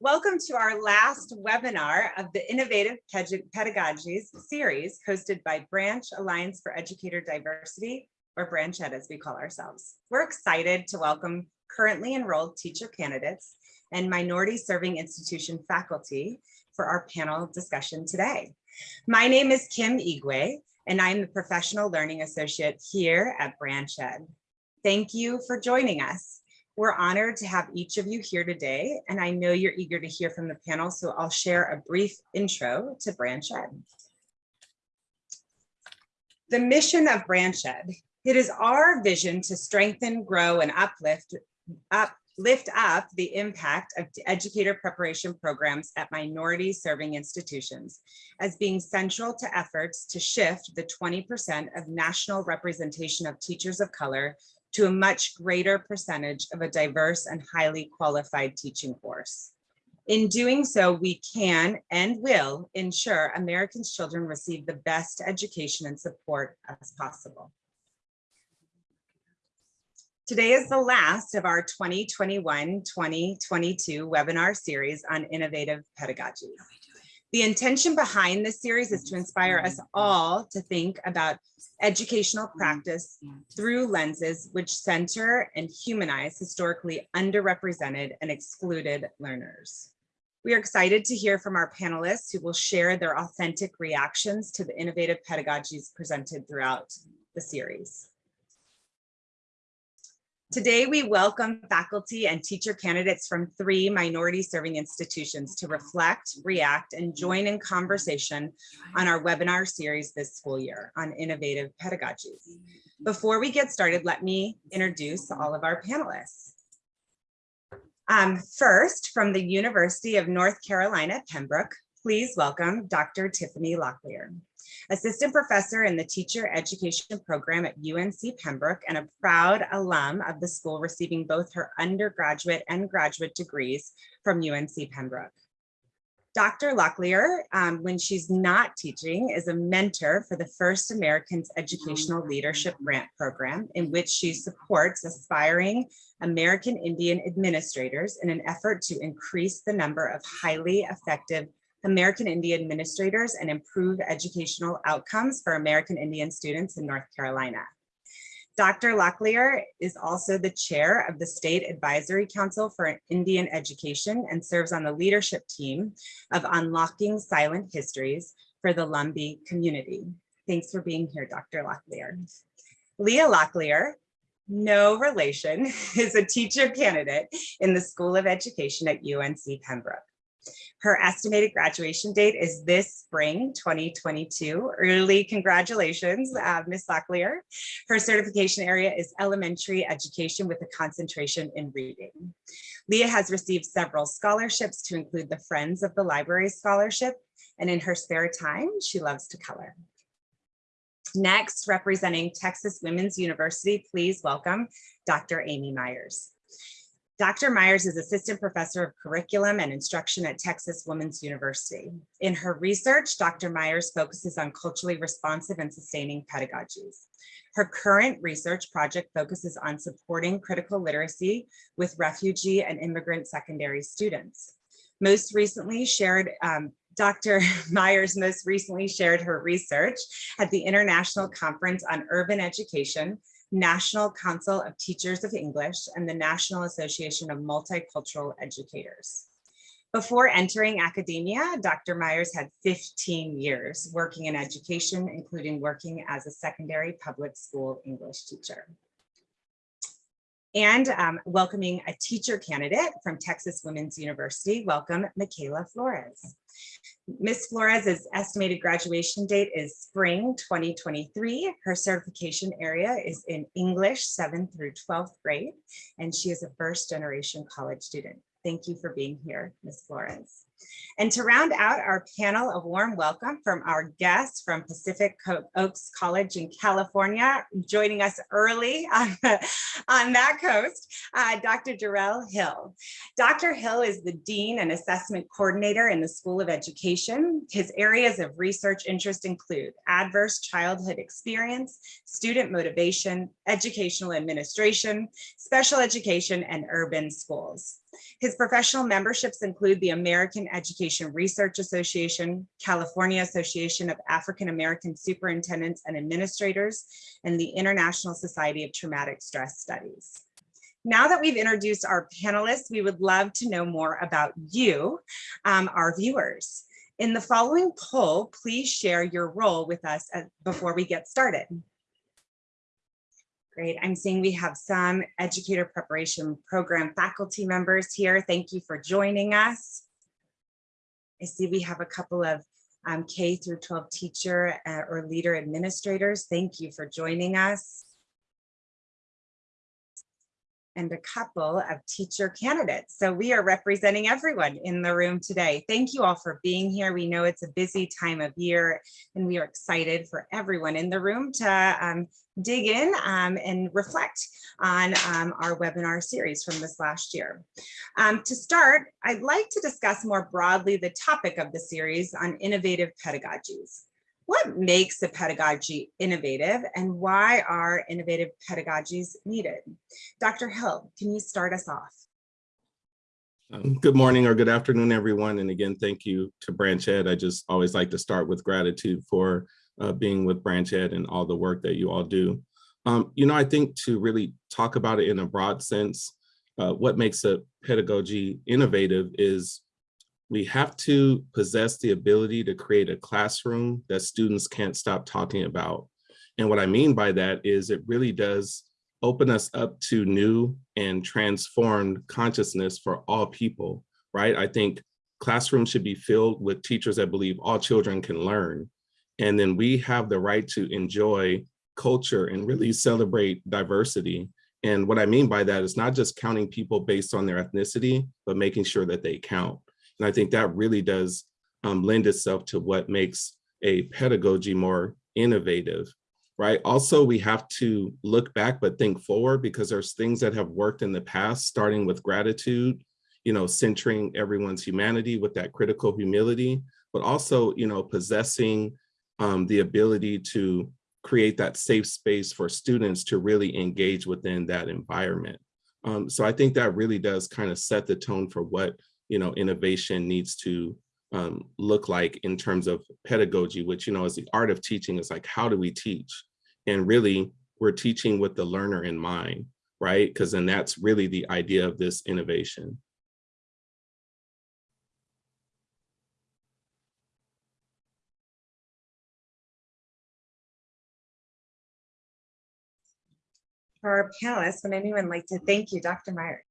Welcome to our last webinar of the Innovative Pedagogies series hosted by Branch Alliance for Educator Diversity, or Branch Ed as we call ourselves. We're excited to welcome currently enrolled teacher candidates and minority serving institution faculty for our panel discussion today. My name is Kim Igwe, and I'm the Professional Learning Associate here at Branch Ed. Thank you for joining us. We're honored to have each of you here today, and I know you're eager to hear from the panel, so I'll share a brief intro to Branch Ed. The mission of Branch Ed, it is our vision to strengthen, grow, and uplift, up, lift up the impact of educator preparation programs at minority serving institutions as being central to efforts to shift the 20% of national representation of teachers of color to a much greater percentage of a diverse and highly qualified teaching force. In doing so, we can and will ensure Americans' children receive the best education and support as possible. Today is the last of our 2021-2022 webinar series on innovative pedagogy. The intention behind this series is to inspire us all to think about educational practice through lenses which center and humanize historically underrepresented and excluded learners. We are excited to hear from our panelists who will share their authentic reactions to the innovative pedagogies presented throughout the series. Today, we welcome faculty and teacher candidates from three minority serving institutions to reflect, react, and join in conversation on our webinar series this school year on innovative pedagogies. Before we get started, let me introduce all of our panelists. Um, first, from the University of North Carolina, Pembroke, please welcome Dr. Tiffany Locklear assistant professor in the teacher education program at UNC Pembroke and a proud alum of the school receiving both her undergraduate and graduate degrees from UNC Pembroke. Dr. Locklear, um, when she's not teaching, is a mentor for the First Americans Educational Leadership Grant Program, in which she supports aspiring American Indian administrators in an effort to increase the number of highly effective American Indian administrators and improve educational outcomes for American Indian students in North Carolina. Dr. Locklear is also the chair of the State Advisory Council for Indian Education and serves on the leadership team of Unlocking Silent Histories for the Lumbee community. Thanks for being here, Dr. Locklear. Leah Locklear, no relation, is a teacher candidate in the School of Education at UNC Pembroke. Her estimated graduation date is this spring 2022. Early congratulations, uh, Ms. Locklear. Her certification area is elementary education with a concentration in reading. Leah has received several scholarships to include the Friends of the Library Scholarship, and in her spare time, she loves to color. Next, representing Texas Women's University, please welcome Dr. Amy Myers. Dr. Myers is Assistant Professor of Curriculum and Instruction at Texas Women's University. In her research, Dr. Myers focuses on culturally responsive and sustaining pedagogies. Her current research project focuses on supporting critical literacy with refugee and immigrant secondary students. Most recently shared um, Dr. Myers most recently shared her research at the International Conference on Urban Education National Council of Teachers of English, and the National Association of Multicultural Educators. Before entering academia, Dr. Myers had 15 years working in education, including working as a secondary public school English teacher and um, welcoming a teacher candidate from Texas Women's University. Welcome, Michaela Flores. Ms. Flores' estimated graduation date is spring 2023. Her certification area is in English 7th through 12th grade, and she is a first generation college student. Thank you for being here, Ms. Flores. And to round out our panel, a warm welcome from our guests from Pacific Oaks College in California, joining us early on, on that coast, uh, Dr. Darrell Hill. Dr. Hill is the Dean and Assessment Coordinator in the School of Education. His areas of research interest include adverse childhood experience, student motivation, educational administration, special education, and urban schools. His professional memberships include the American Education Research Association, California Association of African American Superintendents and Administrators, and the International Society of Traumatic Stress Studies. Now that we've introduced our panelists, we would love to know more about you, um, our viewers. In the following poll, please share your role with us as, before we get started. Great. I'm seeing we have some educator preparation program faculty members here. Thank you for joining us. I see we have a couple of um, K through 12 teacher uh, or leader administrators. Thank you for joining us and a couple of teacher candidates. So we are representing everyone in the room today. Thank you all for being here. We know it's a busy time of year and we are excited for everyone in the room to um, dig in um, and reflect on um, our webinar series from this last year. Um, to start, I'd like to discuss more broadly the topic of the series on innovative pedagogies. What makes a pedagogy innovative and why are innovative pedagogies needed? Dr. Hill, can you start us off? Um, good morning or good afternoon, everyone. And again, thank you to Branch Ed. I just always like to start with gratitude for uh, being with Branch Ed and all the work that you all do. Um, you know, I think to really talk about it in a broad sense, uh, what makes a pedagogy innovative is we have to possess the ability to create a classroom that students can't stop talking about. And what I mean by that is it really does open us up to new and transformed consciousness for all people, right? I think classrooms should be filled with teachers that believe all children can learn. And then we have the right to enjoy culture and really celebrate diversity. And what I mean by that is not just counting people based on their ethnicity, but making sure that they count. And I think that really does um, lend itself to what makes a pedagogy more innovative, right? Also, we have to look back, but think forward because there's things that have worked in the past, starting with gratitude, you know, centering everyone's humanity with that critical humility, but also, you know, possessing um, the ability to create that safe space for students to really engage within that environment. Um, so I think that really does kind of set the tone for what you know, innovation needs to um, look like in terms of pedagogy, which, you know, is the art of teaching is like, how do we teach? And really, we're teaching with the learner in mind, right? Because then that's really the idea of this innovation. For our panelists, would anyone like to thank you, Dr. Meyer?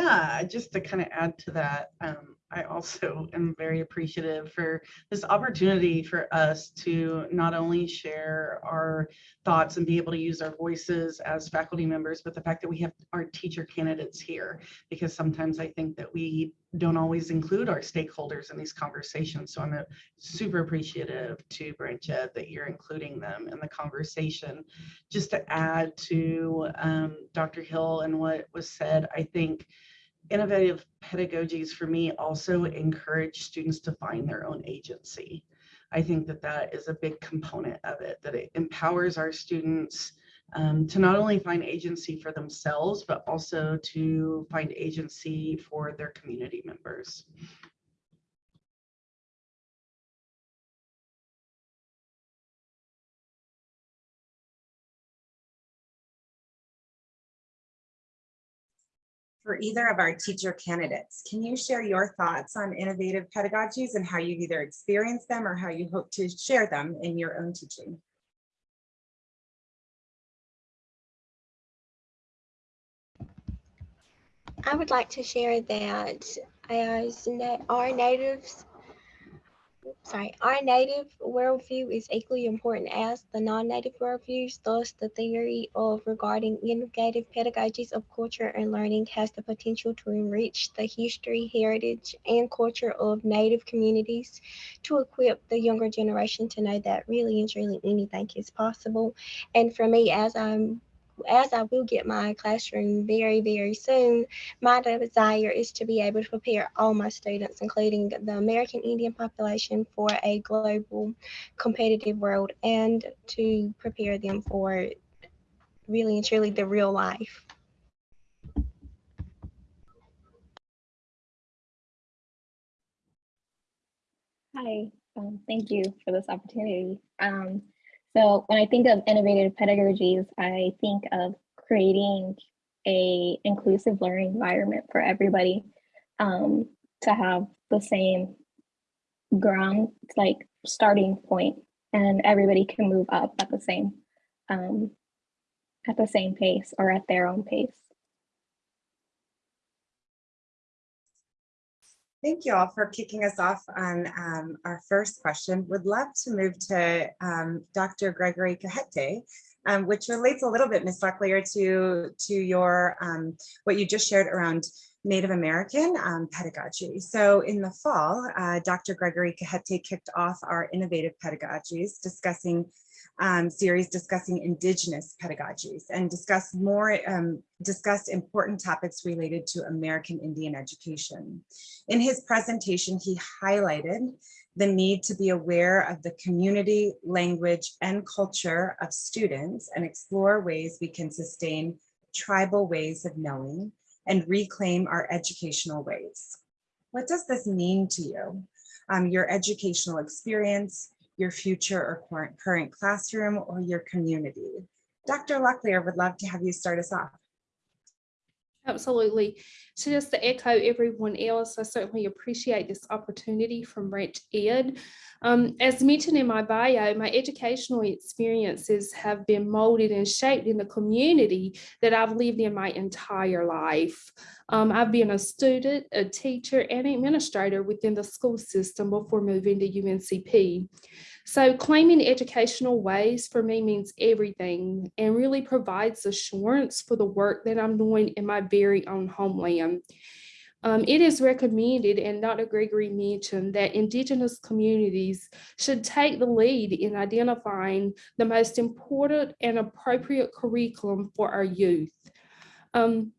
Yeah, just to kind of add to that, um, I also am very appreciative for this opportunity for us to not only share our thoughts and be able to use our voices as faculty members, but the fact that we have our teacher candidates here, because sometimes I think that we don't always include our stakeholders in these conversations. So I'm a, super appreciative to Branch Ed that you're including them in the conversation. Just to add to um, Dr. Hill and what was said, I think innovative pedagogies for me also encourage students to find their own agency. I think that that is a big component of it, that it empowers our students um, to not only find agency for themselves, but also to find agency for their community members. For either of our teacher candidates. Can you share your thoughts on innovative pedagogies and how you've either experienced them or how you hope to share them in your own teaching? I would like to share that as our natives sorry, our native worldview is equally important as the non-native worldviews. Thus, the theory of regarding innovative pedagogies of culture and learning has the potential to enrich the history, heritage, and culture of native communities to equip the younger generation to know that really and truly anything is possible. And for me, as I'm as I will get my classroom very, very soon, my desire is to be able to prepare all my students, including the American Indian population, for a global competitive world and to prepare them for really and truly the real life. Hi, um, thank you for this opportunity. Um, so when I think of innovative pedagogies, I think of creating a inclusive learning environment for everybody um, to have the same ground, like starting point, and everybody can move up at the same um, at the same pace or at their own pace. Thank you all for kicking us off on um, our first question. Would love to move to um, Dr. Gregory Cajete, um, which relates a little bit, Ms. Locklear, to, to your, um, what you just shared around Native American um, pedagogy. So in the fall, uh, Dr. Gregory Cajete kicked off our innovative pedagogies discussing um, series discussing indigenous pedagogies and discuss more um, discussed important topics related to American Indian education. In his presentation, he highlighted the need to be aware of the community, language, and culture of students and explore ways we can sustain tribal ways of knowing and reclaim our educational ways. What does this mean to you? Um, your educational experience, your future or current, classroom, or your community? Dr. Locklear would love to have you start us off. Absolutely. So just to echo everyone else, I certainly appreciate this opportunity from Branch Ed. Um, as mentioned in my bio, my educational experiences have been molded and shaped in the community that I've lived in my entire life. Um, I've been a student, a teacher, and administrator within the school system before moving to UNCP. So claiming educational ways for me means everything and really provides assurance for the work that I'm doing in my very own homeland. Um, it is recommended, and Dr. Gregory mentioned, that Indigenous communities should take the lead in identifying the most important and appropriate curriculum for our youth. Um,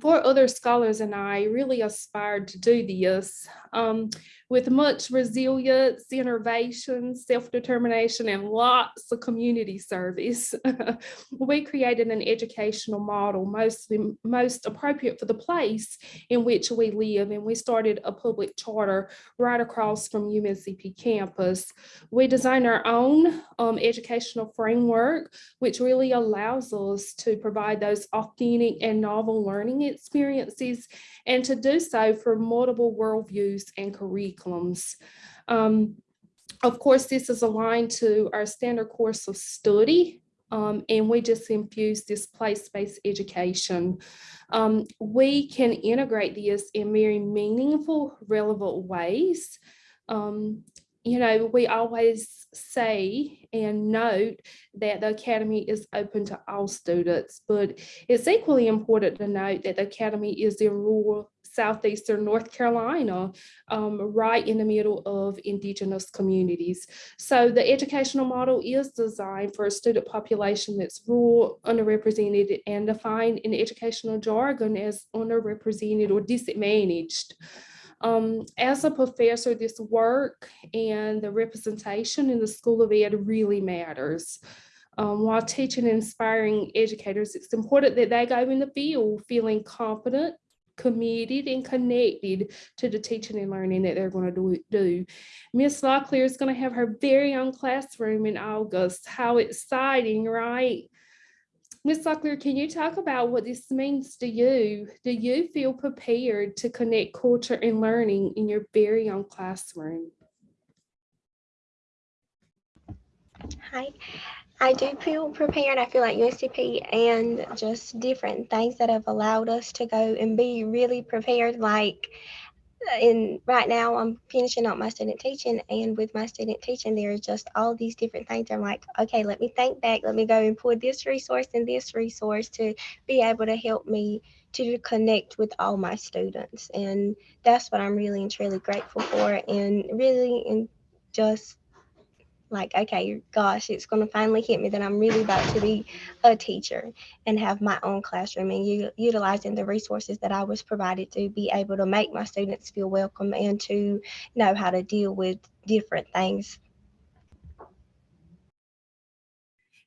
four other scholars and I really aspired to do this um, with much resilience, innovation, self-determination, and lots of community service. we created an educational model mostly most appropriate for the place in which we live, and we started a public charter right across from UNCP campus. We designed our own um, educational framework, which really allows us to provide those authentic and novel learning experiences and to do so for multiple worldviews and curriculums. Um, of course, this is aligned to our standard course of study, um, and we just infuse this place-based education. Um, we can integrate this in very meaningful, relevant ways. Um, you know, we always say and note that the Academy is open to all students, but it's equally important to note that the Academy is in rural southeastern North Carolina, um, right in the middle of indigenous communities. So the educational model is designed for a student population that's rural, underrepresented, and defined in educational jargon as underrepresented or disadvantaged. Um, as a professor, this work and the representation in the School of Ed really matters. Um, while teaching and inspiring educators, it's important that they go in the field feeling confident, committed, and connected to the teaching and learning that they're going to do. Miss Locklear is going to have her very own classroom in August. How exciting, right? Ms. Locklear, can you talk about what this means to you? Do you feel prepared to connect culture and learning in your very own classroom? Hi, I do feel prepared. I feel like UNCP and just different things that have allowed us to go and be really prepared. Like uh, in right now, I'm finishing up my student teaching, and with my student teaching, there's just all these different things. I'm like, okay, let me think back. Let me go and pull this resource and this resource to be able to help me to connect with all my students, and that's what I'm really and truly grateful for, and really and just like, okay, gosh, it's going to finally hit me that I'm really about to be a teacher and have my own classroom and u- utilizing the resources that I was provided to be able to make my students feel welcome and to know how to deal with different things.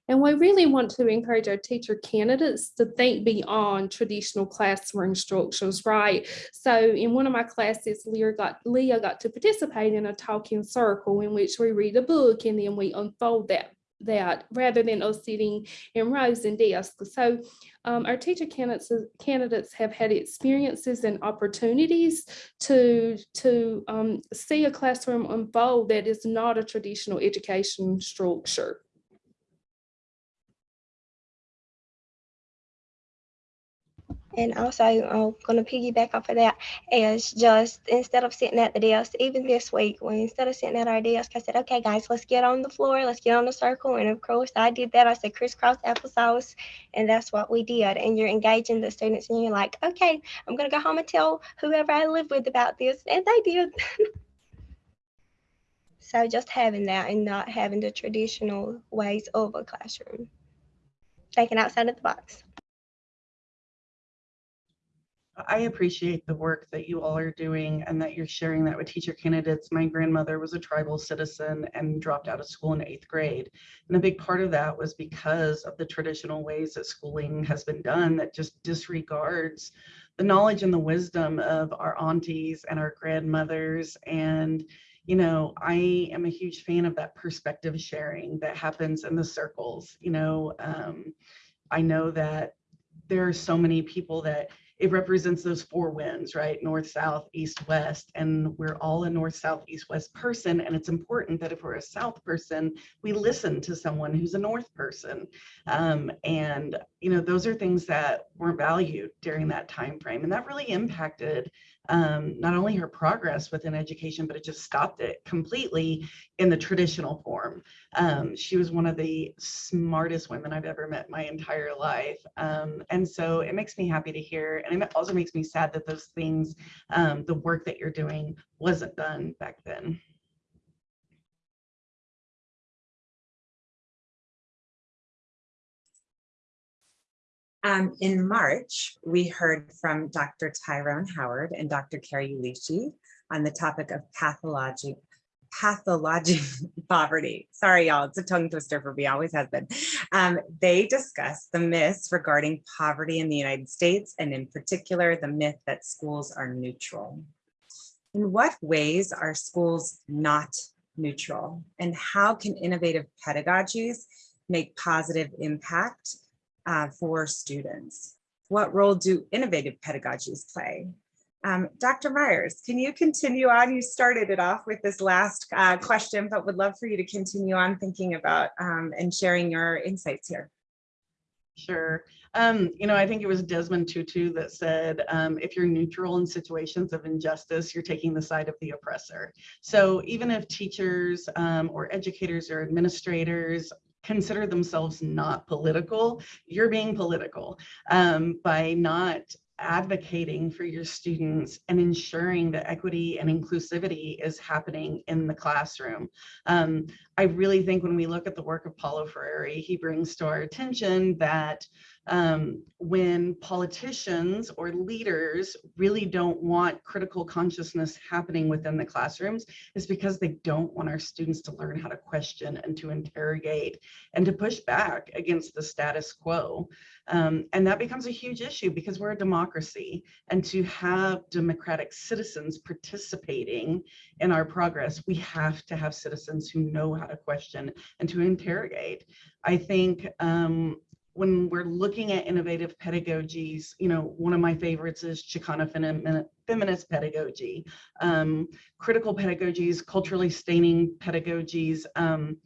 And we really want to encourage our teacher candidates to think beyond traditional classroom structures, right? So in one of my classes, Leah got, Leah got to participate in a talking circle in which we read a book and then we unfold that that rather than us sitting in rows and desks. So um, our teacher candidates, candidates have had experiences and opportunities to, to um, see a classroom unfold that is not a traditional education structure. And also, I'm gonna piggyback off of that is just instead of sitting at the desk, even this week, when instead of sitting at our desk, I said, okay, guys, let's get on the floor, let's get on the circle. And of course, I did that. I said crisscross applesauce, and that's what we did. And you're engaging the students, and you're like, okay, I'm gonna go home and tell whoever I live with about this, and they did. so just having that and not having the traditional ways of a classroom, thinking outside of the box. I appreciate the work that you all are doing and that you're sharing that with teacher candidates. My grandmother was a tribal citizen and dropped out of school in eighth grade. And a big part of that was because of the traditional ways that schooling has been done that just disregards the knowledge and the wisdom of our aunties and our grandmothers. And, you know, I am a huge fan of that perspective sharing that happens in the circles. You know, um, I know that there are so many people that it represents those four winds, right? North, south, east, west. And we're all a north, south, east, west person. And it's important that if we're a south person, we listen to someone who's a north person. Um, and, you know, those are things that weren't valued during that time frame. And that really impacted um, not only her progress within education, but it just stopped it completely in the traditional form. Um, she was one of the smartest women I've ever met my entire life. Um, and so it makes me happy to hear. And it also makes me sad that those things, um, the work that you're doing wasn't done back then. Um, in March, we heard from Dr. Tyrone Howard and Dr. Carrie Ulishi on the topic of pathologic pathologic poverty. Sorry, y'all, it's a tongue twister for me, always has been. Um, they discussed the myths regarding poverty in the United States, and in particular, the myth that schools are neutral. In what ways are schools not neutral? And how can innovative pedagogies make positive impact uh, for students? What role do innovative pedagogies play? Um, Dr. Myers, can you continue on? You started it off with this last uh, question, but would love for you to continue on thinking about um, and sharing your insights here. Sure. Um, you know, I think it was Desmond Tutu that said, um, if you're neutral in situations of injustice, you're taking the side of the oppressor. So even if teachers um, or educators or administrators consider themselves not political, you're being political um, by not advocating for your students and ensuring that equity and inclusivity is happening in the classroom. Um, I really think when we look at the work of Paulo Freire, he brings to our attention that um, when politicians or leaders really don't want critical consciousness happening within the classrooms is because they don't want our students to learn how to question and to interrogate and to push back against the status quo. Um, and that becomes a huge issue because we're a democracy and to have democratic citizens participating in our progress, we have to have citizens who know how to question and to interrogate. I think um, when we're looking at innovative pedagogies, you know, one of my favorites is Chicana feminist pedagogy, um, critical pedagogies, culturally sustaining pedagogies. Um,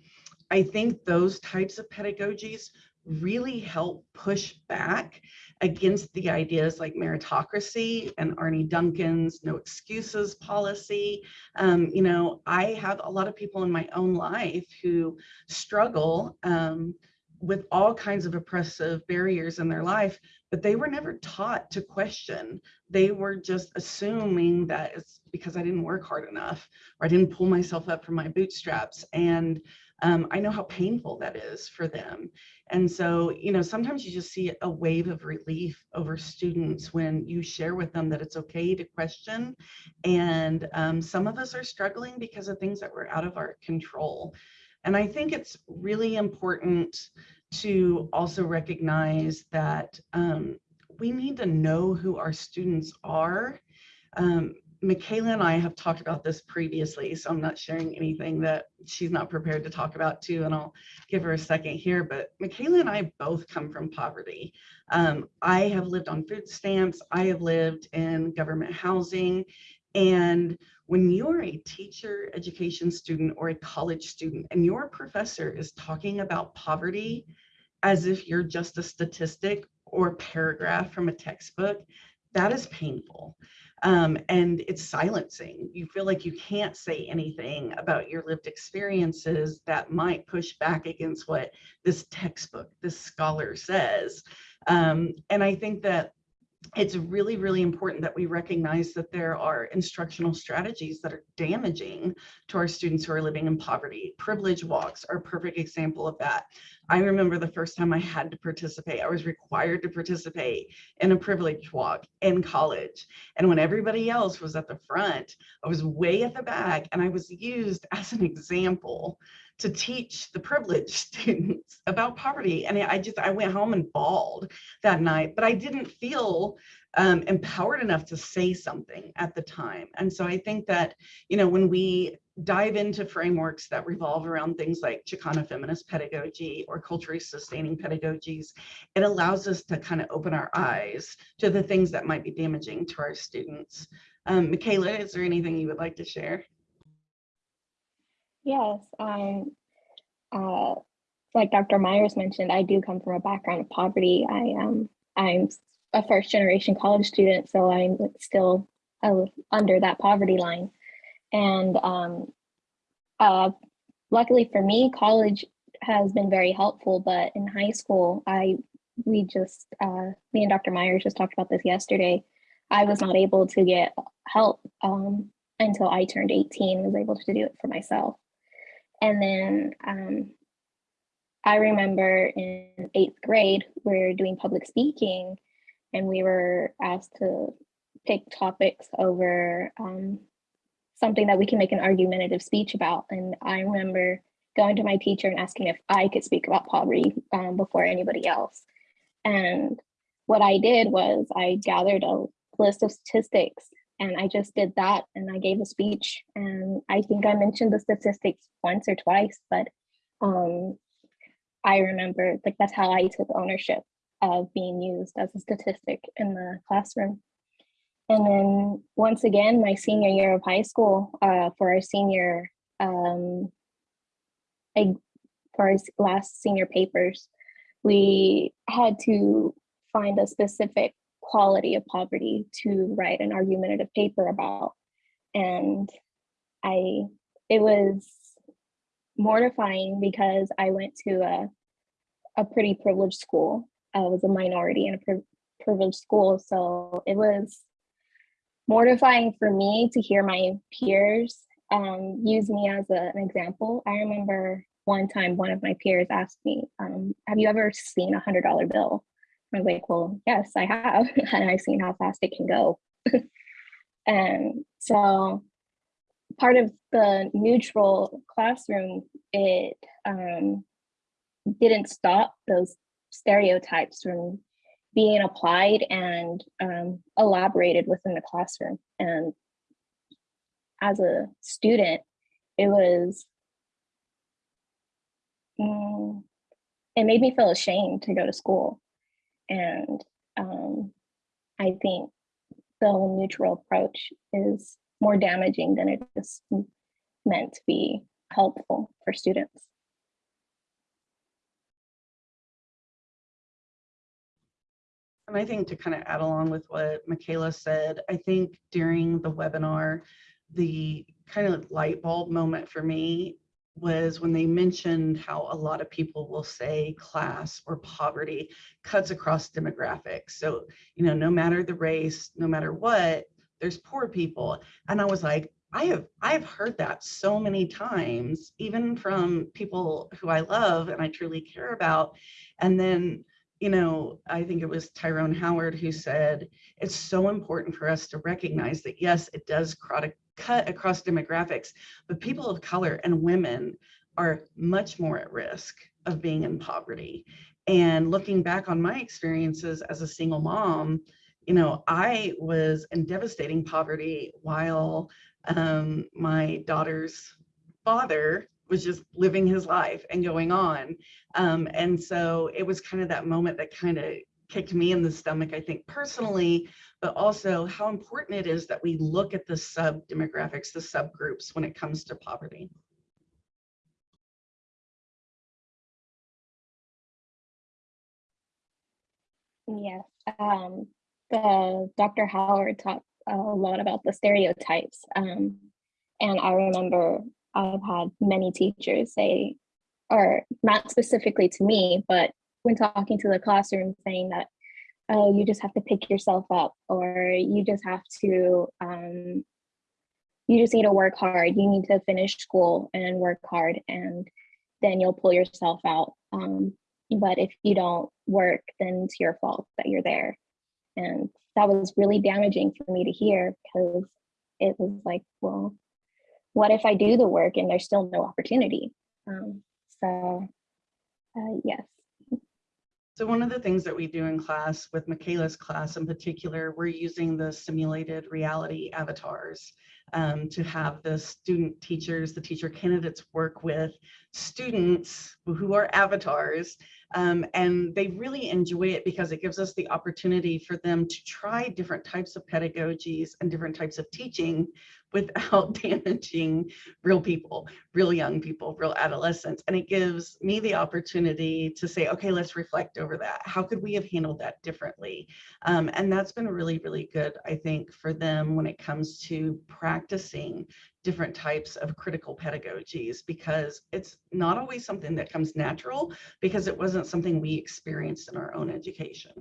I think those types of pedagogies really help push back against the ideas like meritocracy and Arne Duncan's no excuses policy. Um, you know, I have a lot of people in my own life who struggle um, with all kinds of oppressive barriers in their life, but they were never taught to question. They were just assuming that it's because I didn't work hard enough or I didn't pull myself up from my bootstraps. And um, I know how painful that is for them. And so, you know, sometimes you just see a wave of relief over students when you share with them that it's okay to question. And um, some of us are struggling because of things that were out of our control. And I think it's really important to also recognize that um, we need to know who our students are. Um, Michaela and I have talked about this previously, so I'm not sharing anything that she's not prepared to talk about too, and I'll give her a second here. But Michaela and I both come from poverty. Um, I have lived on food stamps. I have lived in government housing. And when you're a teacher, education student, or a college student, and your professor is talking about poverty as if you're just a statistic or a paragraph from a textbook, that is painful. Um, and it's silencing. You feel like you can't say anything about your lived experiences that might push back against what this textbook, this scholar says. Um, and I think that it's really, really important that we recognize that there are instructional strategies that are damaging to our students who are living in poverty. Privilege walks are a perfect example of that. I remember the first time I had to participate, I was required to participate in a privilege walk in college. And when everybody else was at the front, I was way at the back and I was used as an example to teach the privileged students about poverty. And I just, I went home and bawled that night, but I didn't feel um, empowered enough to say something at the time. And so I think that, you know, when we dive into frameworks that revolve around things like Chicana feminist pedagogy or culturally sustaining pedagogies, it allows us to kind of open our eyes to the things that might be damaging to our students. Um, Michaela, is there anything you would like to share? Yes, um, uh, like Dr. Myers mentioned, I do come from a background of poverty. I am, I'm a first generation college student, so I'm still uh, under that poverty line. And um, uh, luckily for me, college has been very helpful, but in high school, I, we just, uh, me and Dr. Myers just talked about this yesterday. I was not able to get help um, until I turned 18, was able to do it for myself. And then um, I remember in eighth grade, we are doing public speaking and we were asked to pick topics over um, something that we can make an argumentative speech about. And I remember going to my teacher and asking if I could speak about poverty um, before anybody else. And what I did was I gathered a list of statistics and I just did that and I gave a speech and I think I mentioned the statistics once or twice, but um, I remember like that's how I took ownership of being used as a statistic in the classroom. And then once again, my senior year of high school, uh, for our senior, um, I, for our last senior papers, we had to find a specific quality of poverty to write an argumentative paper about. And I, it was mortifying because I went to a, a pretty privileged school. I was a minority in a pri privileged school. So it was mortifying for me to hear my peers um, use me as a, an example. I remember one time one of my peers asked me, um, have you ever seen a hundred dollar bill? I was like, well, yes, I have. and I've seen how fast it can go. and so part of the neutral classroom, it um, didn't stop those stereotypes from being applied and um, elaborated within the classroom. And as a student, it was, mm, it made me feel ashamed to go to school. And um, I think the whole neutral approach is more damaging than it is meant to be helpful for students. And I think to kind of add along with what Michaela said, I think during the webinar, the kind of light bulb moment for me was when they mentioned how a lot of people will say class or poverty cuts across demographics. So, you know, no matter the race, no matter what, there's poor people. And I was like, I have I've heard that so many times, even from people who I love and I truly care about. And then you know, I think it was Tyrone Howard who said, it's so important for us to recognize that, yes, it does cut across demographics, but people of color and women are much more at risk of being in poverty. And looking back on my experiences as a single mom, you know, I was in devastating poverty while um, my daughter's father was just living his life and going on. Um, and so it was kind of that moment that kind of kicked me in the stomach, I think personally, but also how important it is that we look at the sub demographics, the subgroups when it comes to poverty. Yes, um, the Dr. Howard talked a lot about the stereotypes. Um, and I remember I've had many teachers say, or not specifically to me, but when talking to the classroom saying that, oh, you just have to pick yourself up or you just have to, um, you just need to work hard. You need to finish school and work hard and then you'll pull yourself out. Um, but if you don't work, then it's your fault that you're there. And that was really damaging for me to hear because it was like, well, what if I do the work and there's still no opportunity? Um, so, uh, yes. So one of the things that we do in class with Michaela's class in particular, we're using the simulated reality avatars um, to have the student teachers, the teacher candidates work with students who are avatars um, and they really enjoy it because it gives us the opportunity for them to try different types of pedagogies and different types of teaching without damaging real people, real young people, real adolescents. And it gives me the opportunity to say, okay, let's reflect over that. How could we have handled that differently? Um, and that's been really, really good, I think, for them when it comes to practicing different types of critical pedagogies because it's not always something that comes natural because it wasn't something we experienced in our own education.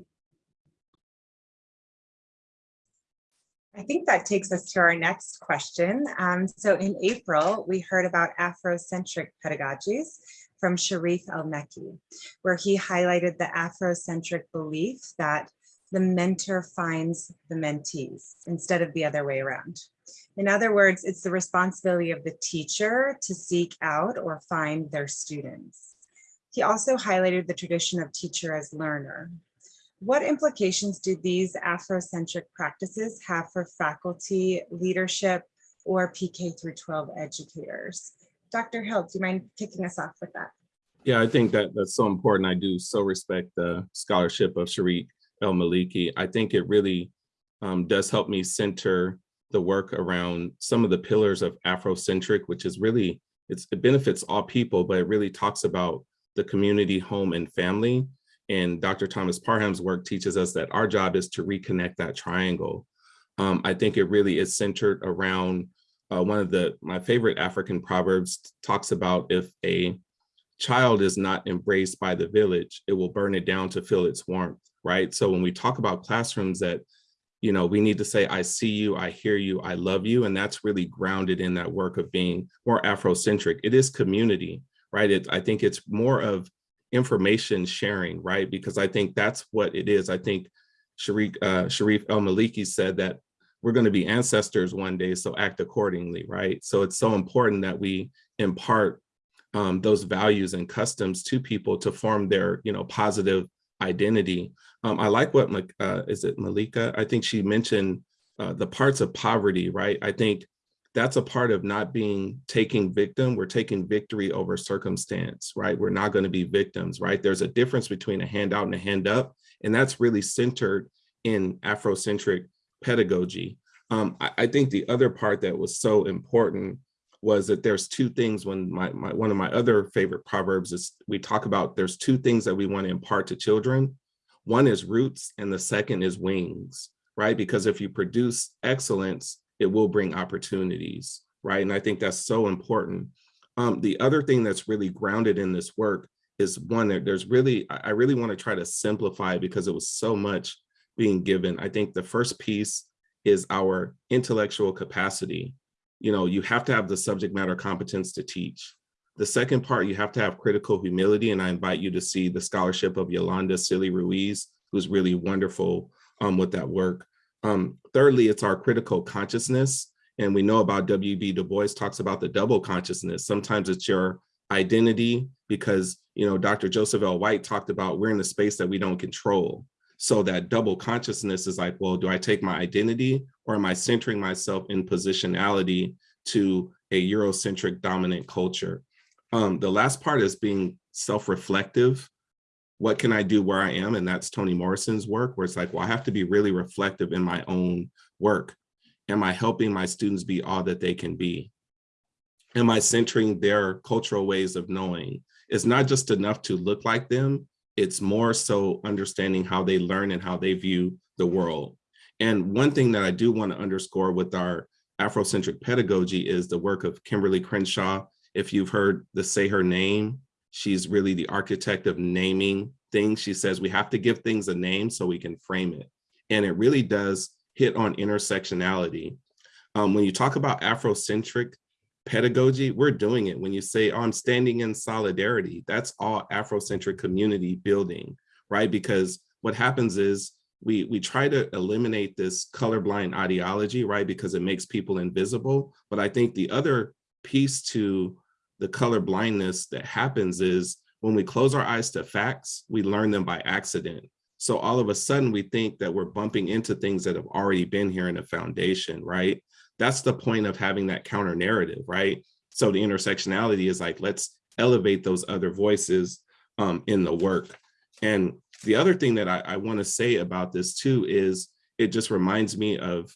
I think that takes us to our next question. Um, so in April, we heard about Afrocentric pedagogies from Sharif El-Mekki, where he highlighted the Afrocentric belief that the mentor finds the mentees instead of the other way around. In other words, it's the responsibility of the teacher to seek out or find their students. He also highlighted the tradition of teacher as learner. What implications do these Afrocentric practices have for faculty, leadership, or PK through 12 educators? Dr. Hill, do you mind kicking us off with that? Yeah, I think that that's so important. I do so respect the scholarship of Sharif El-Maliki. I think it really um, does help me center the work around some of the pillars of Afrocentric, which is really, it's, it benefits all people, but it really talks about the community, home, and family. And Dr. Thomas Parham's work teaches us that our job is to reconnect that triangle. Um, I think it really is centered around uh, one of the, my favorite African proverbs talks about if a child is not embraced by the village, it will burn it down to feel its warmth, right? So when we talk about classrooms that you know, we need to say, I see you, I hear you, I love you. And that's really grounded in that work of being more Afrocentric. It is community, right? It, I think it's more of information sharing, right? Because I think that's what it is. I think Sharif, uh, Sharif El-Maliki said that we're going to be ancestors one day, so act accordingly, right? So it's so important that we impart um, those values and customs to people to form their, you know, positive identity. Um, I like what, uh, is it Malika? I think she mentioned uh, the parts of poverty, right? I think that's a part of not being taking victim. We're taking victory over circumstance, right? We're not going to be victims, right? There's a difference between a handout and a hand up, and that's really centered in Afrocentric pedagogy. Um, I, I, think the other part that was so important was that there's two things when my, my one of my other favorite proverbs is we talk about there's two things that we want to impart to children. One is roots and the second is wings, right? Because if you produce excellence, it will bring opportunities, right? And I think that's so important. Um, the other thing that's really grounded in this work is one that there's really, I really want to try to simplify because it was so much being given. I think the first piece is our intellectual capacity. You know, you have to have the subject matter competence to teach. The second part, you have to have critical humility, and I invite you to see the scholarship of Yolanda Sealey-Ruiz, who's really wonderful um, with that work. Um, thirdly, it's our critical consciousness. And we know about W.B. Du Bois talks about the double consciousness. Sometimes it's your identity because, you know, Dr. Joseph L. White talked about we're in a space that we don't control. So that double consciousness is like, well, do I take my identity or am I centering myself in positionality to a Eurocentric dominant culture? Um, the last part is being self-reflective. What can I do where I am? And that's Toni Morrison's work, where it's like, well, I have to be really reflective in my own work. Am I helping my students be all that they can be? Am I centering their cultural ways of knowing? It's not just enough to look like them, it's more so understanding how they learn and how they view the world. And one thing that I do want to underscore with our Afrocentric pedagogy is the work of Kimberly Crenshaw. If you've heard the say her name, she's really the architect of naming things. She says we have to give things a name so we can frame it. And it really does hit on intersectionality. Um, when you talk about Afrocentric pedagogy, we're doing it. When you say, oh, I'm standing in solidarity, that's all Afrocentric community building, right? Because what happens is we, we try to eliminate this colorblind ideology, right? Because it makes people invisible. But I think the other piece to the color blindness that happens is when we close our eyes to facts, we learn them by accident. So all of a sudden we think that we're bumping into things that have already been here in a foundation, right? That's the point of having that counter narrative, right? So the intersectionality is like, let's elevate those other voices um, in the work. And the other thing that I, I wanna say about this too is it just reminds me of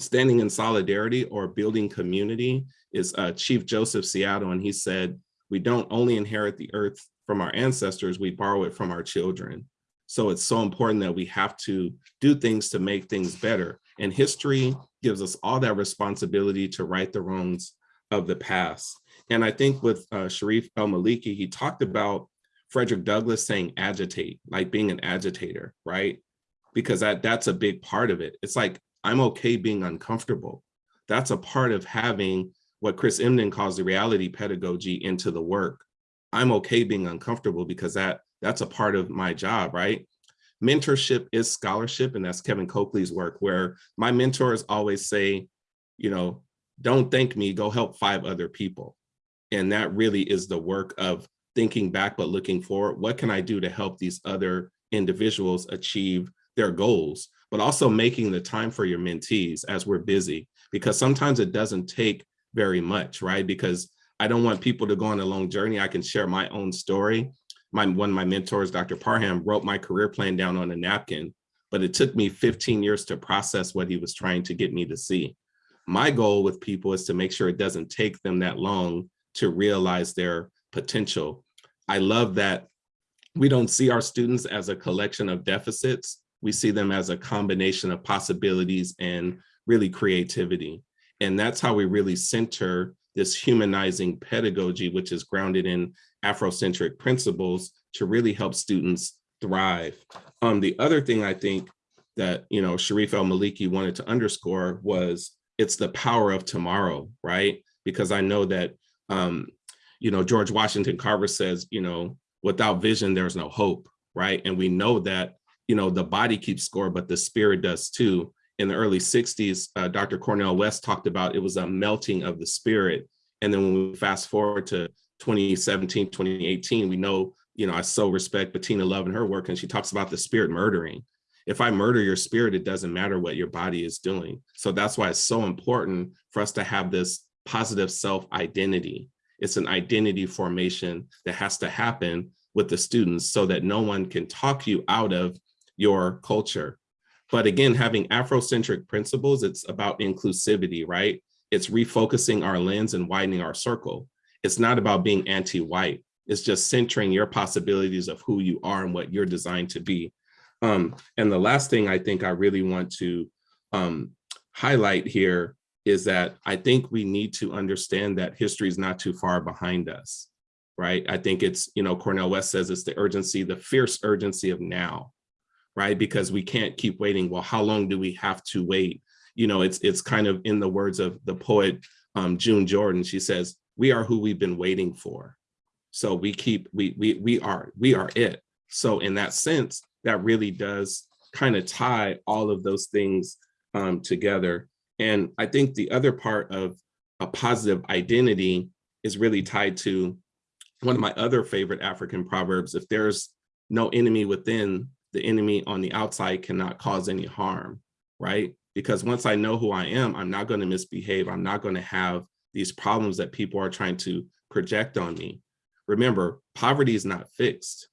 standing in solidarity or building community is uh, Chief Joseph Seattle, and he said, we don't only inherit the earth from our ancestors, we borrow it from our children. So it's so important that we have to do things to make things better. And history gives us all that responsibility to right the wrongs of the past. And I think with uh, Sharif El-Maliki, he talked about Frederick Douglass saying agitate, like being an agitator, right? Because that, that's a big part of it. It's like, I'm okay being uncomfortable. That's a part of having what Chris Emdin calls the reality pedagogy into the work. I'm okay being uncomfortable because that that's a part of my job, right? Mentorship is scholarship, and that's Kevin Cokley's work, where my mentors always say, you know, don't thank me, go help five other people. And that really is the work of thinking back, but looking forward. What can I do to help these other individuals achieve their goals, but also making the time for your mentees as we're busy, because sometimes it doesn't take very much, right? Because I don't want people to go on a long journey. I can share my own story. My One of my mentors, Dr. Parham, wrote my career plan down on a napkin, but it took me 15 years to process what he was trying to get me to see. My goal with people is to make sure it doesn't take them that long to realize their potential. I love that we don't see our students as a collection of deficits. We see them as a combination of possibilities and really creativity. And that's how we really center this humanizing pedagogy, which is grounded in Afrocentric principles to really help students thrive. Um, the other thing I think that, you know, Sharif El-Maliki wanted to underscore was it's the power of tomorrow, right? Because I know that, um, you know, George Washington Carver says, you know, without vision, there's no hope, right? And we know that, you know, the body keeps score, but the spirit does too in the early 60s, uh, Dr. Cornel West talked about it was a melting of the spirit. And then when we fast forward to 2017, 2018, we know, you know, I so respect Bettina Love and her work, and she talks about the spirit murdering. If I murder your spirit, it doesn't matter what your body is doing. So that's why it's so important for us to have this positive self-identity. It's an identity formation that has to happen with the students so that no one can talk you out of your culture but again, having Afrocentric principles, it's about inclusivity, right? It's refocusing our lens and widening our circle. It's not about being anti-white. It's just centering your possibilities of who you are and what you're designed to be. Um, and the last thing I think I really want to um, highlight here is that I think we need to understand that history is not too far behind us, right? I think it's, you know, Cornel West says it's the urgency, the fierce urgency of now, right? Because we can't keep waiting. Well, how long do we have to wait? You know, it's it's kind of in the words of the poet um, June Jordan. She says, "We are who we've been waiting for." So we keep we we we are we are it. So in that sense, that really does kind of tie all of those things um, together. And I think the other part of a positive identity is really tied to one of my other favorite African proverbs, if there's no enemy within, the enemy on the outside cannot cause any harm, right? Because once I know who I am, I'm not going to misbehave. I'm not going to have these problems that people are trying to project on me. Remember, poverty is not fixed.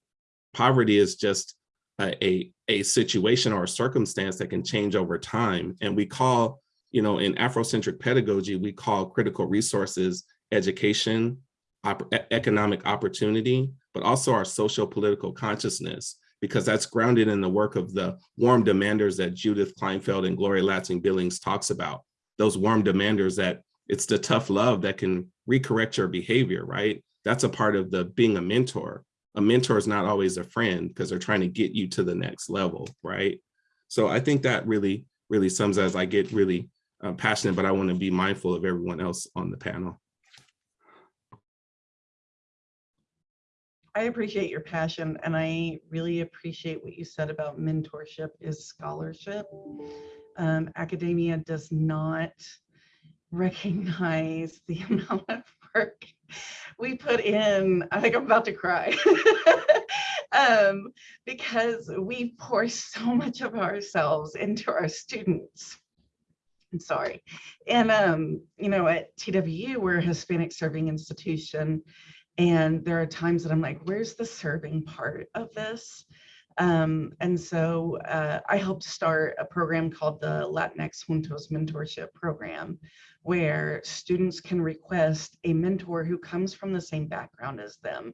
Poverty is just a, a, a situation or a circumstance that can change over time. And we call, you know, in Afrocentric pedagogy, we call critical resources education, op economic opportunity, but also our social political consciousness, because that's grounded in the work of the warm demanders that Judith Kleinfeld and Gloria Ladson-Billings talks about. Those warm demanders that it's the tough love that can recorrect your behavior, right? That's a part of the being a mentor. A mentor is not always a friend because they're trying to get you to the next level, right? So I think that really, really sums as I get really uh, passionate, but I want to be mindful of everyone else on the panel. I appreciate your passion and I really appreciate what you said about mentorship is scholarship. Um, academia does not recognize the amount of work we put in. I think I'm about to cry. um, because we pour so much of ourselves into our students. I'm sorry. And, um, you know, at TWU, we're a Hispanic serving institution. And there are times that I'm like, where's the serving part of this? Um, and so uh, I helped start a program called the Latinx Juntos Mentorship Program, where students can request a mentor who comes from the same background as them.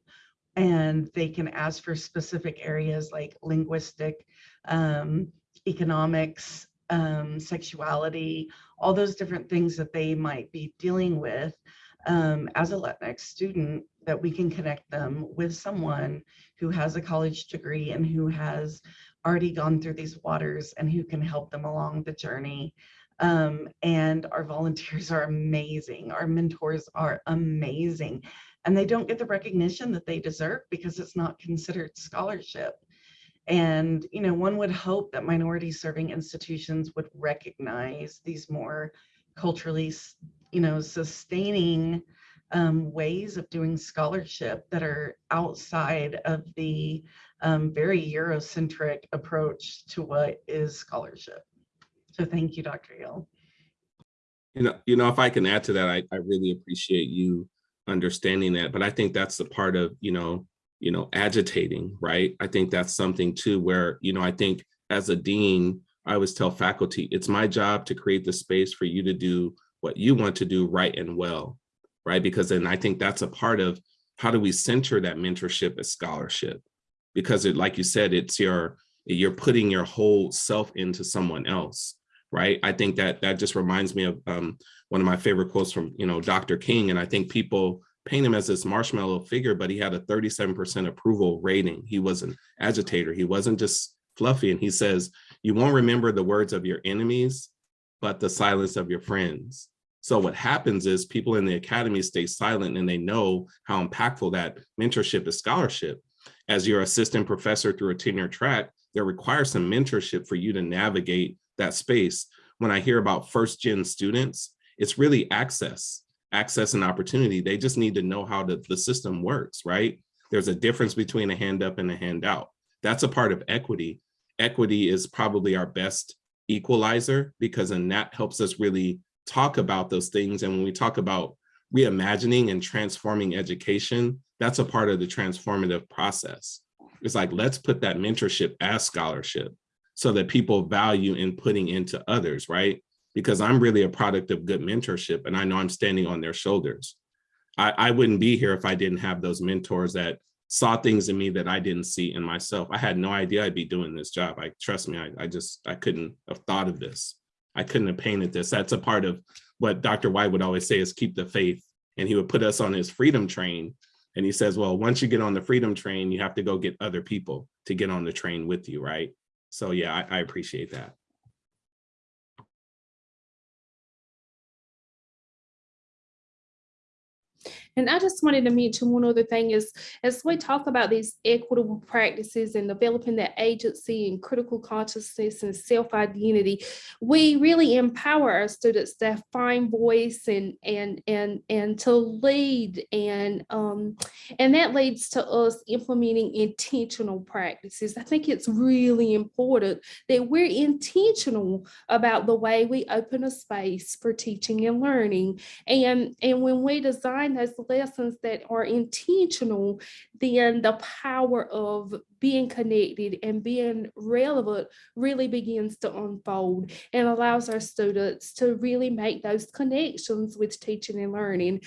And they can ask for specific areas like linguistic, um, economics, um, sexuality, all those different things that they might be dealing with um, as a Latinx student that we can connect them with someone who has a college degree and who has already gone through these waters and who can help them along the journey. Um, and our volunteers are amazing. Our mentors are amazing. And they don't get the recognition that they deserve because it's not considered scholarship. And, you know, one would hope that minority serving institutions would recognize these more culturally, you know, sustaining um, ways of doing scholarship that are outside of the um, very Eurocentric approach to what is scholarship. So thank you, Dr. Gill. You know, you know, if I can add to that, I, I really appreciate you understanding that. But I think that's the part of, you know, you know, agitating, right? I think that's something too, where, you know, I think as a dean, I always tell faculty, it's my job to create the space for you to do what you want to do right and well, right? Because then I think that's a part of how do we center that mentorship as scholarship? Because it, like you said, it's your, you're putting your whole self into someone else, right? I think that that just reminds me of um, one of my favorite quotes from, you know, Dr. King. And I think people paint him as this marshmallow figure, but he had a 37% approval rating. He was an agitator. He wasn't just fluffy. And he says, you won't remember the words of your enemies, but the silence of your friends. So what happens is people in the academy stay silent and they know how impactful that mentorship is scholarship. As your assistant professor through a tenure track, there requires some mentorship for you to navigate that space. When I hear about first gen students, it's really access, access and opportunity. They just need to know how the, the system works, right? There's a difference between a hand up and a hand out. That's a part of equity. Equity is probably our best equalizer because then that helps us really talk about those things. And when we talk about reimagining and transforming education, that's a part of the transformative process. It's like, let's put that mentorship as scholarship so that people value in putting into others, right? Because I'm really a product of good mentorship and I know I'm standing on their shoulders. I, I wouldn't be here if I didn't have those mentors that saw things in me that I didn't see in myself. I had no idea I'd be doing this job. I trust me, I, I just, I couldn't have thought of this. I couldn't have painted this. That's a part of what Dr. White would always say is keep the faith. And he would put us on his freedom train. And he says, well, once you get on the freedom train, you have to go get other people to get on the train with you, right? So yeah, I, I appreciate that. And I just wanted to mention one other thing is, as we talk about these equitable practices and developing that agency and critical consciousness and self-identity, we really empower our students to find voice and, and, and, and to lead and, um, and that leads to us implementing intentional practices. I think it's really important that we're intentional about the way we open a space for teaching and learning. And, and when we design those lessons that are intentional, then the power of being connected and being relevant really begins to unfold and allows our students to really make those connections with teaching and learning.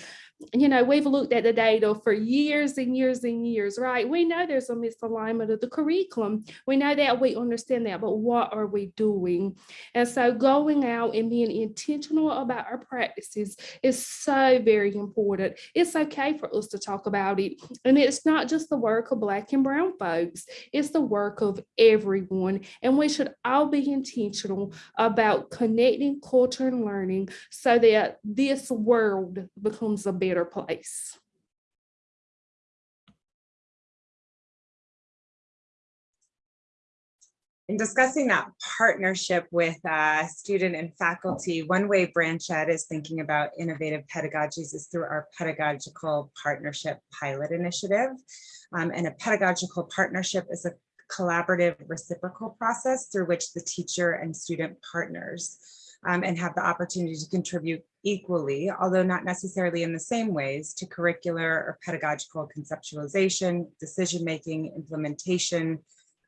You know, we've looked at the data for years and years and years, right? We know there's a misalignment of the curriculum. We know that, we understand that, but what are we doing? And so going out and being intentional about our practices is so very important. It's okay for us to talk about it. And it's not just the work of Black and Brown folks, it's the work of everyone. And we should all be intentional about connecting culture and learning so that this world becomes a better place. In discussing that partnership with uh, student and faculty, one way Branch Ed is thinking about innovative pedagogies is through our pedagogical partnership pilot initiative. Um, and a pedagogical partnership is a collaborative reciprocal process through which the teacher and student partners um, and have the opportunity to contribute equally, although not necessarily in the same ways, to curricular or pedagogical conceptualization, decision-making, implementation,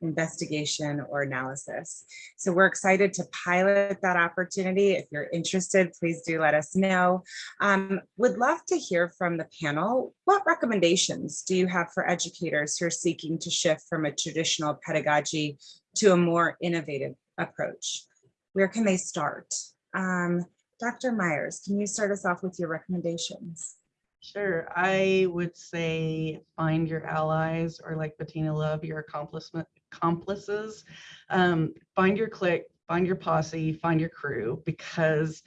investigation or analysis. So we're excited to pilot that opportunity. If you're interested, please do let us know. Um, would love to hear from the panel. What recommendations do you have for educators who are seeking to shift from a traditional pedagogy to a more innovative approach? Where can they start? Um, Dr. Myers, can you start us off with your recommendations? Sure, I would say find your allies or like Bettina Love, your accomplishment accomplices. Um, find your clique, find your posse, find your crew because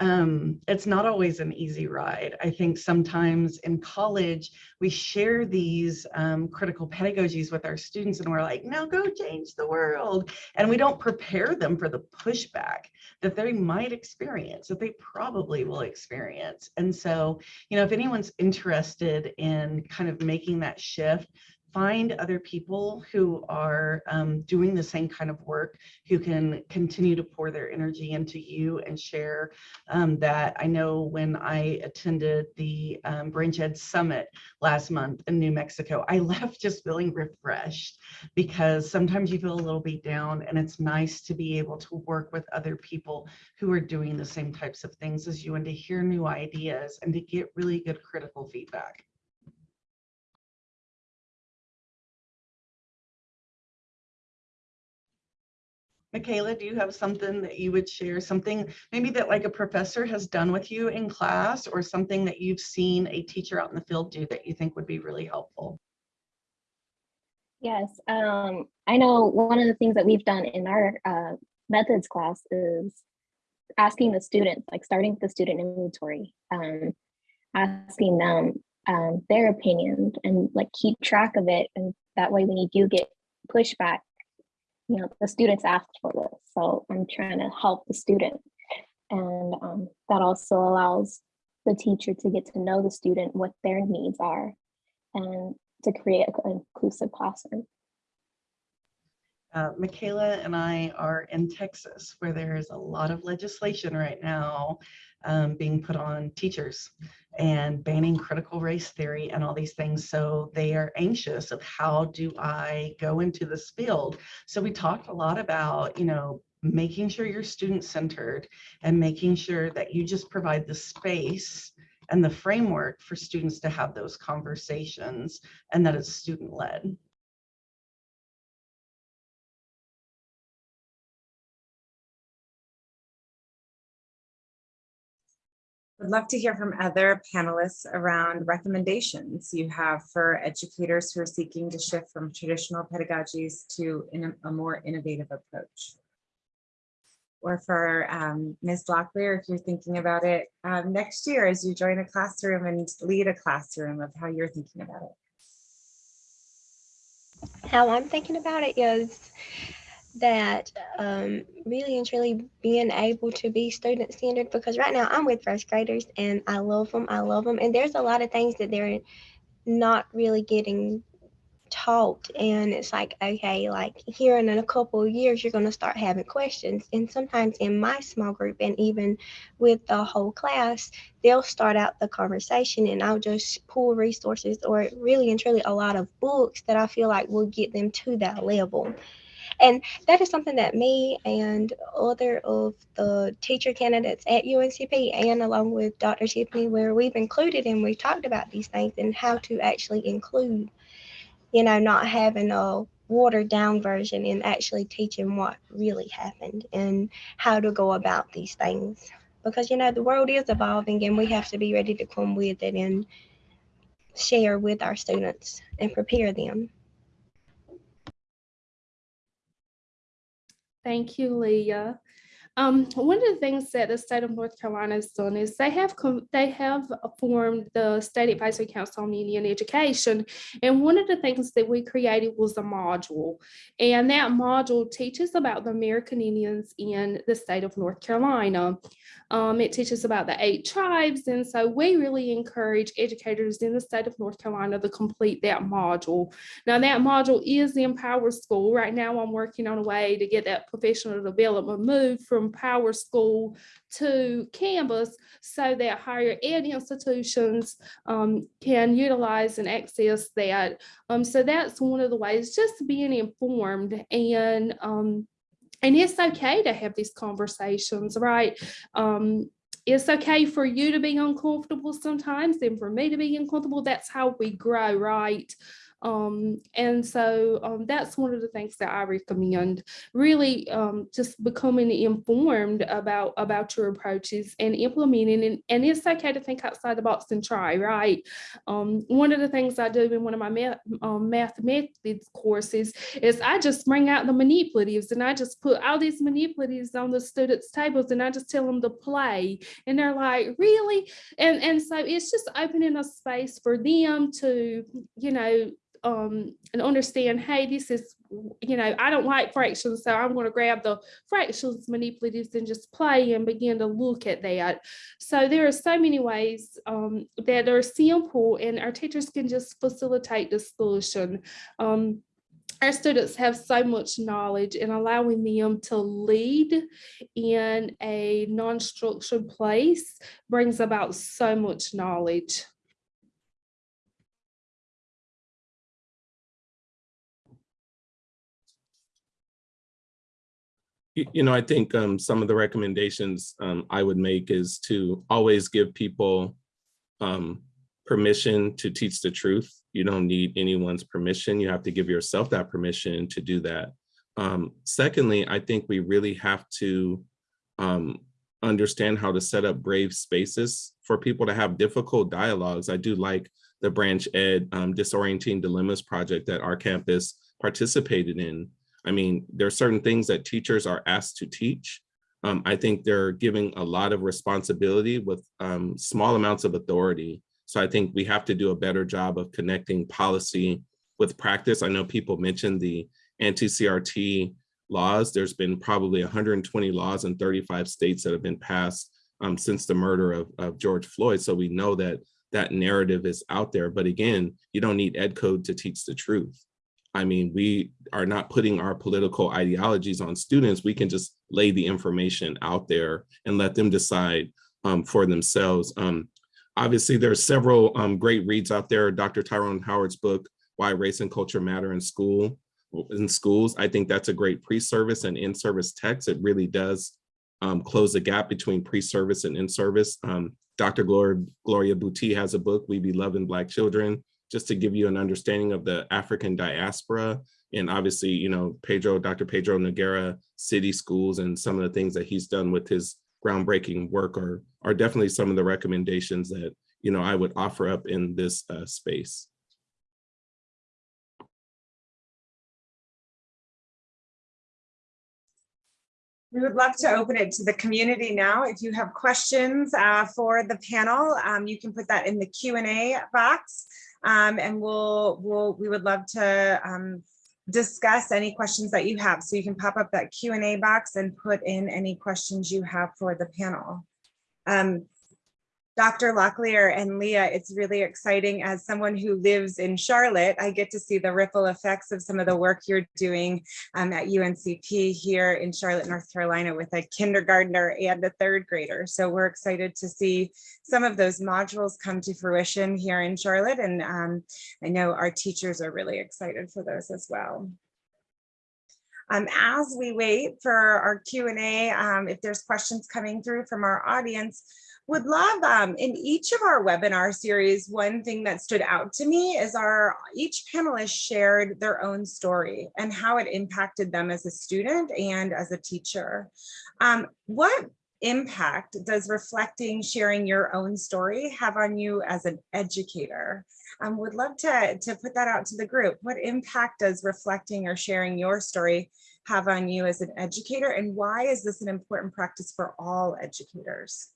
um, it's not always an easy ride. I think sometimes in college, we share these um, critical pedagogies with our students and we're like, now go change the world. And we don't prepare them for the pushback that they might experience, that they probably will experience. And so, you know, if anyone's interested in kind of making that shift, find other people who are um, doing the same kind of work, who can continue to pour their energy into you and share um, that. I know when I attended the um, Branch Ed Summit last month in New Mexico, I left just feeling refreshed because sometimes you feel a little beat down and it's nice to be able to work with other people who are doing the same types of things as you and to hear new ideas and to get really good critical feedback. Michaela, do you have something that you would share? Something maybe that like a professor has done with you in class or something that you've seen a teacher out in the field do that you think would be really helpful? Yes, um, I know one of the things that we've done in our uh, methods class is asking the students, like starting the student inventory, um, asking them um, their opinion and like keep track of it. And that way when you do get pushback, you know, the students asked for this. So I'm trying to help the student. And um, that also allows the teacher to get to know the student, what their needs are, and to create an inclusive classroom. Uh, Michaela and I are in Texas, where there is a lot of legislation right now um, being put on teachers and banning critical race theory and all these things. So they are anxious of how do I go into this field? So we talked a lot about, you know, making sure you're student centered and making sure that you just provide the space and the framework for students to have those conversations and that it's student led. Would love to hear from other panelists around recommendations you have for educators who are seeking to shift from traditional pedagogies to a more innovative approach. or for um, Ms. Locklear, if you're thinking about it um, next year as you join a classroom and lead a classroom of how you're thinking about it. how I'm thinking about it is that um, really and truly being able to be student centered because right now I'm with first graders and I love them. I love them. And there's a lot of things that they're not really getting taught. And it's like, okay, like here in a couple of years, you're going to start having questions. And sometimes in my small group and even with the whole class, they'll start out the conversation and I'll just pull resources or really and truly a lot of books that I feel like will get them to that level. And that is something that me and other of the teacher candidates at UNCP and along with Dr. Tiffany, where we've included and we've talked about these things and how to actually include, you know, not having a watered down version and actually teaching what really happened and how to go about these things. Because, you know, the world is evolving and we have to be ready to come with it and share with our students and prepare them. Thank you, Leah. Um, one of the things that the state of North Carolina has done is they have they have formed the State Advisory Council on Indian Education, and one of the things that we created was a module, and that module teaches about the American Indians in the state of North Carolina. Um, it teaches about the eight tribes, and so we really encourage educators in the state of North Carolina to complete that module. Now, that module is in Power School. Right now, I'm working on a way to get that professional development moved from Power School to Canvas so that higher ed institutions um, can utilize and access that. Um, so that's one of the ways, just being informed and um, and it's okay to have these conversations, right? Um, it's okay for you to be uncomfortable sometimes and for me to be uncomfortable. That's how we grow, right? Um, and so um, that's one of the things that I recommend. Really, um, just becoming informed about about your approaches and implementing. And, and it's okay to think outside the box and try. Right. Um, one of the things I do in one of my math, um, math methods courses is I just bring out the manipulatives and I just put all these manipulatives on the students' tables and I just tell them to play. And they're like, really? And and so it's just opening a space for them to, you know, um, and understand, hey, this is, you know, I don't like fractions, so I'm going to grab the fractions manipulatives and just play and begin to look at that. So there are so many ways um, that are simple and our teachers can just facilitate discussion. Um, our students have so much knowledge and allowing them to lead in a non-structured place brings about so much knowledge. You, know, I think um, some of the recommendations um, I would make is to always give people um, permission to teach the truth. You don't need anyone's permission. You have to give yourself that permission to do that. Um, secondly, I think we really have to um, understand how to set up brave spaces for people to have difficult dialogues. I do like the branch ed um, disorienting dilemmas project that our campus participated in. I mean, there are certain things that teachers are asked to teach. Um, I think they're giving a lot of responsibility with um, small amounts of authority. So I think we have to do a better job of connecting policy with practice. I know people mentioned the anti-CRT laws. There's been probably 120 laws in 35 states that have been passed um, since the murder of, of George Floyd. So we know that that narrative is out there. But again, you don't need ed code to teach the truth. I mean, we are not putting our political ideologies on students. We can just lay the information out there and let them decide um, for themselves. Um, obviously, there are several um, great reads out there. Dr. Tyrone Howard's book, Why Race and Culture Matter in School, in schools. I think that's a great pre-service and in-service text. It really does um, close the gap between pre-service and in-service. Um, Dr. Gloria, Gloria has a book, We Be Loving Black Children, just to give you an understanding of the African diaspora. And obviously, you know, Pedro, Dr. Pedro Noguera, city schools and some of the things that he's done with his groundbreaking work are, are definitely some of the recommendations that, you know, I would offer up in this uh, space. We would love to open it to the community now. If you have questions uh, for the panel, um, you can put that in the Q and A box. Um, And we'll, we'll, we would love to um, discuss any questions that you have. So you can pop up that Q and A box and put in any questions you have for the panel. Um, Dr. Locklear and Leah, it's really exciting as someone who lives in Charlotte, I get to see the ripple effects of some of the work you're doing um, at UNCP here in Charlotte, North Carolina with a kindergartner and a third grader. So we're excited to see some of those modules come to fruition here in Charlotte. And um, I know our teachers are really excited for those as well. Um, as we wait for our Q&A, um, if there's questions coming through from our audience, would love um, in each of our webinar series, one thing that stood out to me is our each panelist shared their own story and how it impacted them as a student and as a teacher. Um, what impact does reflecting, sharing your own story have on you as an educator? Um, would love to, to put that out to the group. What impact does reflecting or sharing your story have on you as an educator? And why is this an important practice for all educators?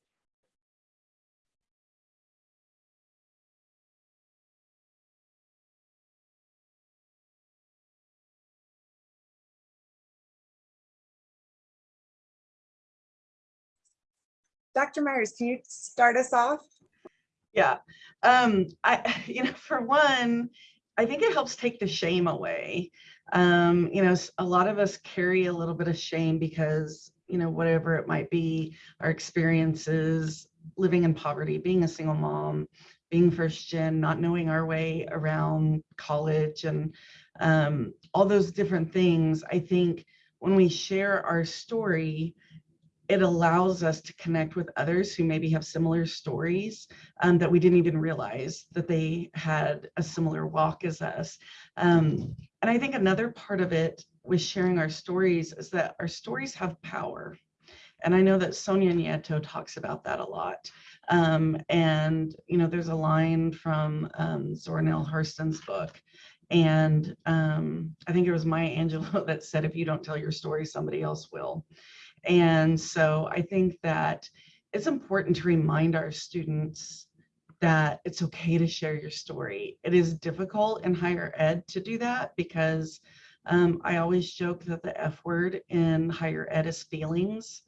Dr. Myers, can you start us off? Yeah, um, I, you know, for one, I think it helps take the shame away. Um, you know, a lot of us carry a little bit of shame because, you know, whatever it might be, our experiences, living in poverty, being a single mom, being first gen, not knowing our way around college and um, all those different things. I think when we share our story, it allows us to connect with others who maybe have similar stories um, that we didn't even realize that they had a similar walk as us. Um, and I think another part of it with sharing our stories is that our stories have power. And I know that Sonia Nieto talks about that a lot. Um, and, you know, there's a line from um, Zora Neale Hurston's book. And um, I think it was Maya Angelou that said, if you don't tell your story, somebody else will. And so I think that it's important to remind our students that it's okay to share your story. It is difficult in higher ed to do that because um, I always joke that the F word in higher ed is feelings.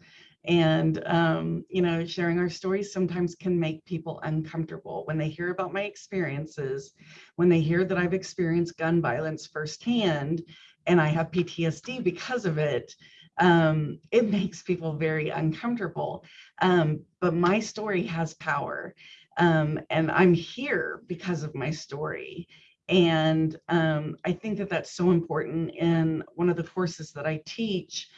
And, um, you know, sharing our stories sometimes can make people uncomfortable when they hear about my experiences, when they hear that I've experienced gun violence firsthand and I have PTSD because of it um, it makes people very uncomfortable. Um, but my story has power. Um, and I'm here because of my story. And um, I think that that's so important in one of the courses that I teach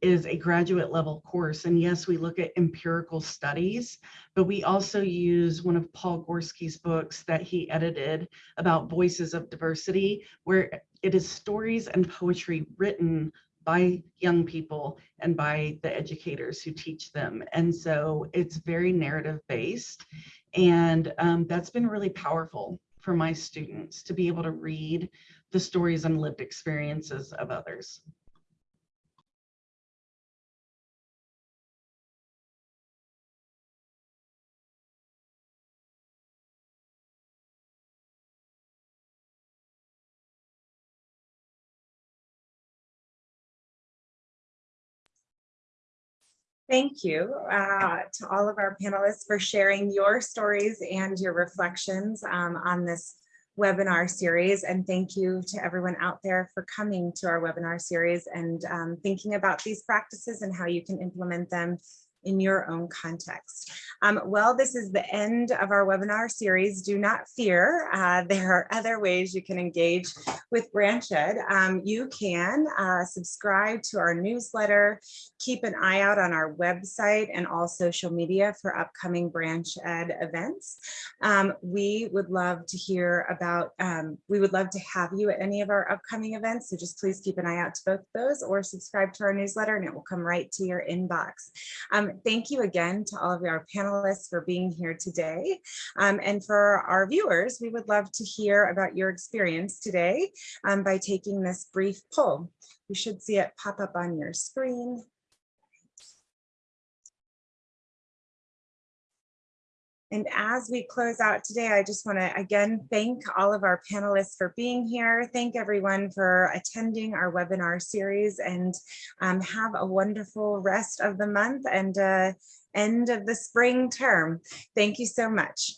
is a graduate level course. And yes, we look at empirical studies, but we also use one of Paul Gorski's books that he edited about voices of diversity, where it is stories and poetry written by young people and by the educators who teach them. And so it's very narrative based. And um, that's been really powerful for my students to be able to read the stories and lived experiences of others. Thank you uh, to all of our panelists for sharing your stories and your reflections um, on this webinar series. And thank you to everyone out there for coming to our webinar series and um, thinking about these practices and how you can implement them in your own context. Um, well, this is the end of our webinar series. Do not fear. Uh, there are other ways you can engage with Branch Ed. Um, you can uh, subscribe to our newsletter, keep an eye out on our website and all social media for upcoming Branch Ed events. Um, we would love to hear about, um, we would love to have you at any of our upcoming events. So just please keep an eye out to both those or subscribe to our newsletter and it will come right to your inbox. Thank you again to all of our panelists for being here today. Um, and for our viewers, we would love to hear about your experience today um, by taking this brief poll. You should see it pop up on your screen. And as we close out today, I just want to again thank all of our panelists for being here. Thank everyone for attending our webinar series and um, have a wonderful rest of the month and uh, end of the spring term. Thank you so much.